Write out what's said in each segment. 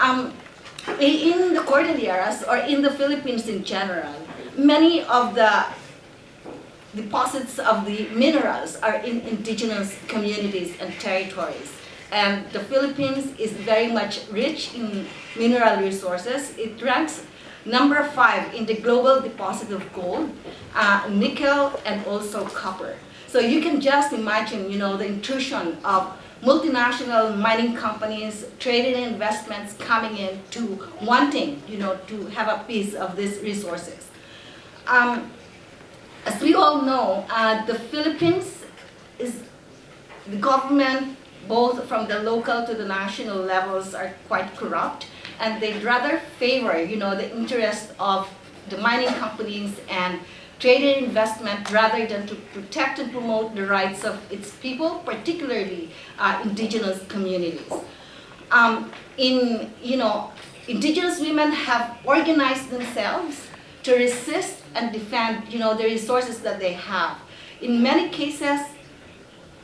Um, in the Cordilleras or in the Philippines in general, many of the deposits of the minerals are in indigenous communities and territories. And the Philippines is very much rich in mineral resources. It ranks number five in the global deposit of gold, uh, nickel, and also copper. So you can just imagine, you know, the intrusion of multinational mining companies, trading investments coming in to wanting, you know, to have a piece of these resources. Um, as we all know, uh, the Philippines is, the government, both from the local to the national levels, are quite corrupt, and they'd rather favor, you know, the interest of the mining companies and trade and investment rather than to protect and promote the rights of its people, particularly uh, indigenous communities. Um, in, you know, indigenous women have organized themselves to resist and defend, you know, the resources that they have. In many cases,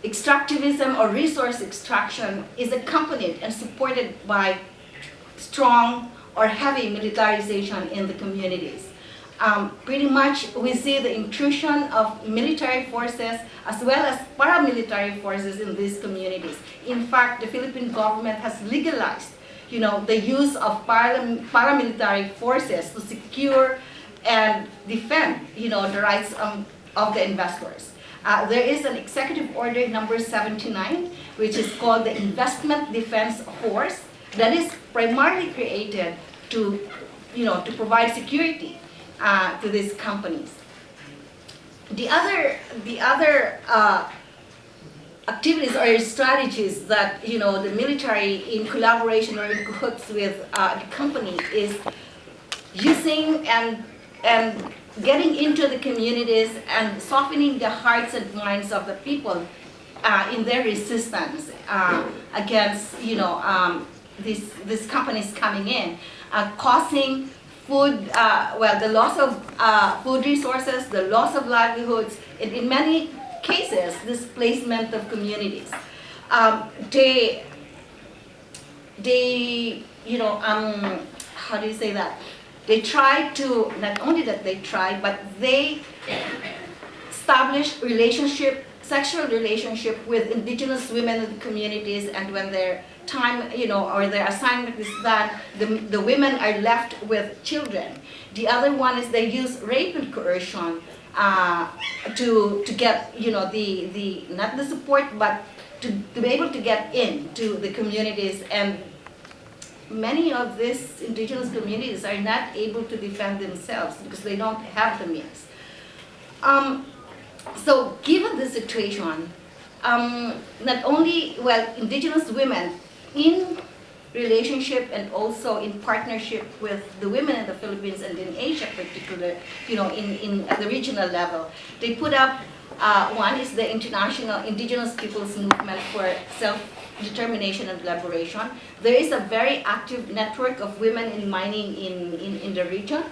extractivism or resource extraction is accompanied and supported by strong or heavy militarization in the communities. Um, pretty much we see the intrusion of military forces as well as paramilitary forces in these communities. In fact, the Philippine government has legalized you know, the use of paramilitary forces to secure and defend, you know, the rights um, of the investors. Uh, there is an executive order number 79, which is called the Investment Defense Force, that is primarily created to, you know, to provide security uh, to these companies. The other, the other uh, activities or strategies that you know the military in collaboration or in cahoots with uh, the company is using and and getting into the communities and softening the hearts and minds of the people uh, in their resistance uh, against, you know, um, these, these companies coming in, uh, causing food, uh, well, the loss of uh, food resources, the loss of livelihoods, and in many cases, displacement of communities. Um, they, they, you know, um, how do you say that? They try to, not only that they try, but they establish relationship, sexual relationship with indigenous women in the communities and when their time, you know, or their assignment is that the, the women are left with children. The other one is they use rape and coercion uh, to, to get, you know, the, the, not the support, but to, to be able to get into the communities and many of these indigenous communities are not able to defend themselves because they don't have the means. Um, so given the situation, um, not only, well, indigenous women in relationship and also in partnership with the women in the Philippines and in Asia particular, you know, in, in at the regional level, they put up, uh, one is the International Indigenous Peoples Movement for Self determination and collaboration. There is a very active network of women in mining in, in, in the region.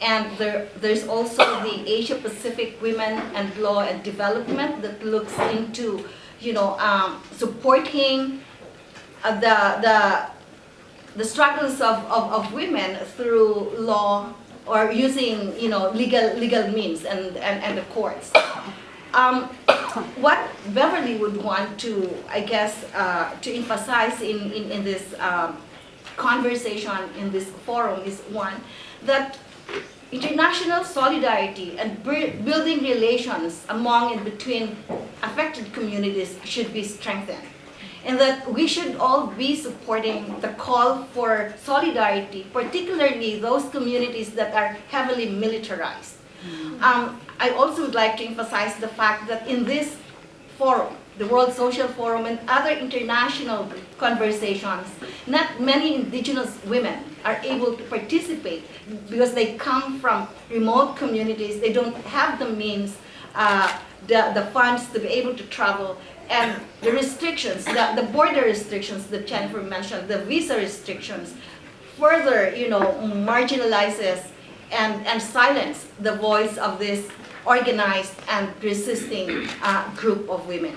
And there, there's also the Asia Pacific Women and Law and Development that looks into, you know, um, supporting uh, the, the, the struggles of, of, of women through law or using, you know, legal, legal means and, and, and the courts. Um, what Beverly would want to, I guess, uh, to emphasize in, in, in this um, conversation, in this forum is one, that international solidarity and building relations among and between affected communities should be strengthened. And that we should all be supporting the call for solidarity, particularly those communities that are heavily militarized. Mm. Um, I also would like to emphasize the fact that in this forum, the World Social Forum and other international conversations, not many indigenous women are able to participate because they come from remote communities, they don't have the means, uh, the, the funds to be able to travel, and the restrictions, the, the border restrictions that Jennifer mentioned, the visa restrictions, further, you know, marginalizes and, and silence the voice of this organized and resisting uh, group of women.